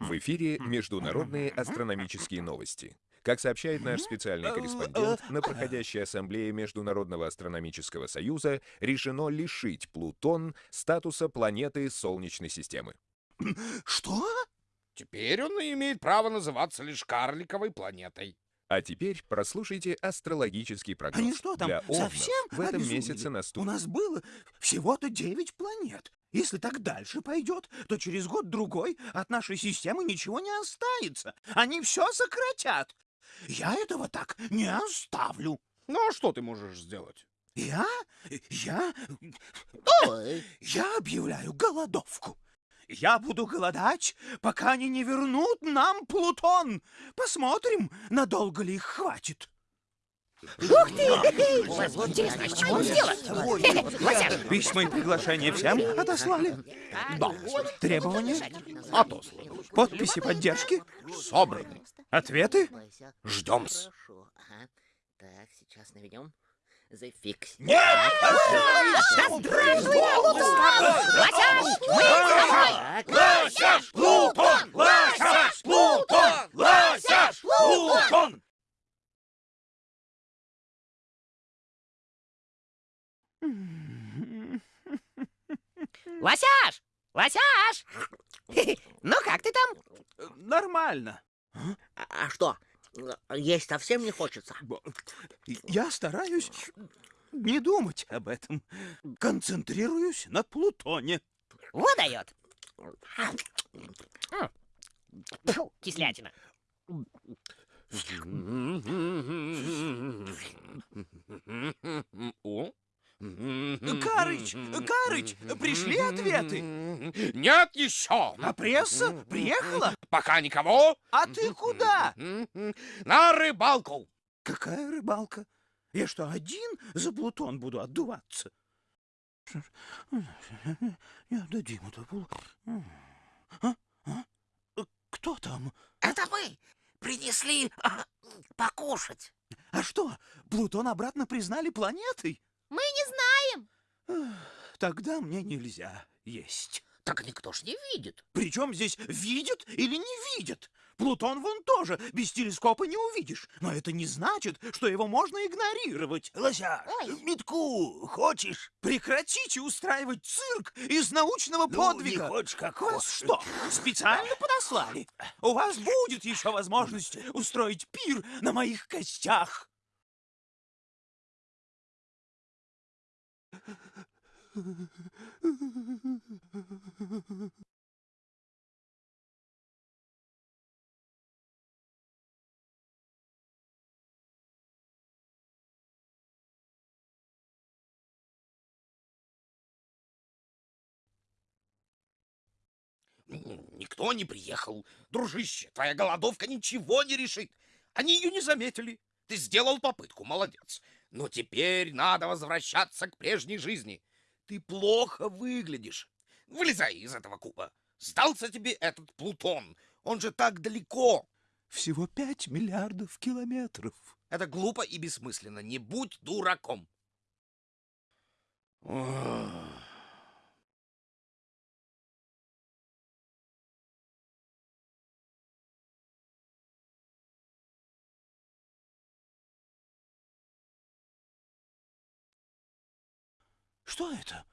В эфире международные астрономические новости. Как сообщает наш специальный корреспондент, на проходящей ассамблее Международного астрономического союза решено лишить Плутон статуса планеты Солнечной системы. Что? Теперь он имеет право называться лишь карликовой планетой. А теперь прослушайте астрологический прогноз. Они что там, Для Овнов совсем в этом обезумели? месяце У наступит... нас было всего-то девять планет. Если так дальше пойдет, то через год-другой от нашей системы ничего не останется. Они все сократят. Я этого так не оставлю. Ну а что ты можешь сделать? Я? Я? Я объявляю голодовку. Я буду голодать, пока они не вернут нам Плутон. Посмотрим, надолго ли их хватит. Ух ты! Интересно, с чего он сделан? Вася, Письма и приглашения всем отослали? Да, Требования? отослано. Подписи поддержки? Собраны. Ответы? Хорошо, ага. Так, сейчас наведем. Зафикс. Лосяш! Плутон! Лосяш! Плутон! Лосяш! Плутон! Лосяш! Лосяш! Ну как ты там? Нормально. А, а что, есть совсем не хочется? Я стараюсь не думать об этом. Концентрируюсь на Плутоне. Вот дает. Фу, кислятина. О? Карыч, Карыч, пришли ответы? Нет еще! А пресса приехала? Пока никого. А ты куда? На рыбалку. Какая рыбалка? Я что, один за Плутон буду отдуваться? Не отдадим это. Плу- А? А? Кто там? Это вы принесли а, покушать. А что, Плутон обратно признали планетой? Мы не знаем. Тогда мне нельзя есть. Так никто ж не видит. Причем здесь видят или не видят? Плутон вон тоже без телескопа не увидишь. Но это не значит, что его можно игнорировать. Лося, Ой. метку хочешь? Прекратите устраивать цирк из научного подвига. хочешь, как Вас что, специально подослали? У вас будет еще возможность устроить пир на моих костях. Никто не приехал. Дружище, твоя голодовка ничего не решит. Они ее не заметили. Ты сделал попытку, молодец. Но теперь надо возвращаться к прежней жизни. Ты плохо выглядишь. Вылезай из этого куба. Сдался тебе этот Плутон. Он же так далеко. Всего пять миллиардов километров. Это глупо и бессмысленно. Не будь дураком. Ох. Что это?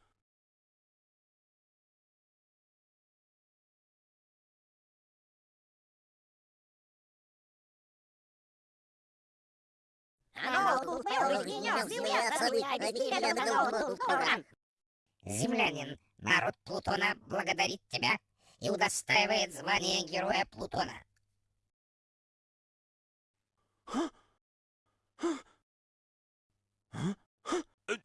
Землянин, народ Плутона благодарит тебя и удостаивает звания Героя Плутона. Э,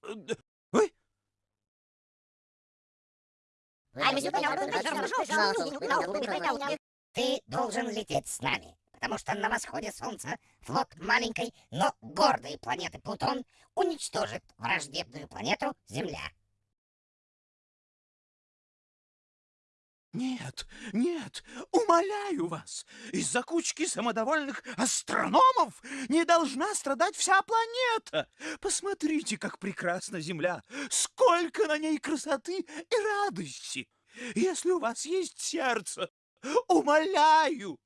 Ты должен лететь с нами, потому что на восходе Солнца флот маленькой, но гордой планеты Плутон уничтожит враждебную планету Земля. Нет, нет, умоляю вас, из-за кучки самодовольных астрономов не должна страдать вся планета. Посмотрите, как прекрасна Земля, сколько на ней красоты и радости. если у вас есть сердце, умоляю.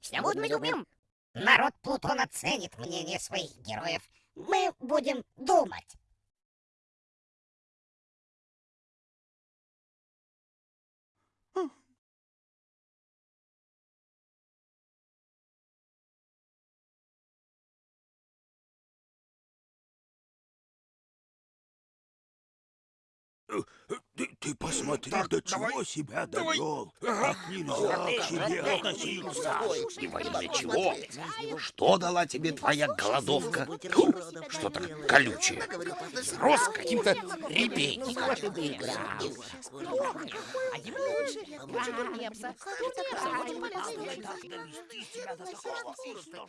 Все мы любим. Народ Плутона ценит мнение своих героев. Мы будем думать. Ты, ты посмотри, Так, до давай, чего себя давай. довел. Ага. Как нельзя к себе относиться. Во имя чего? Что дала тебе твоя голодовка? Тьфу, Что так колючее? Рос каким-то репейником. Довести себя до такого ужасного.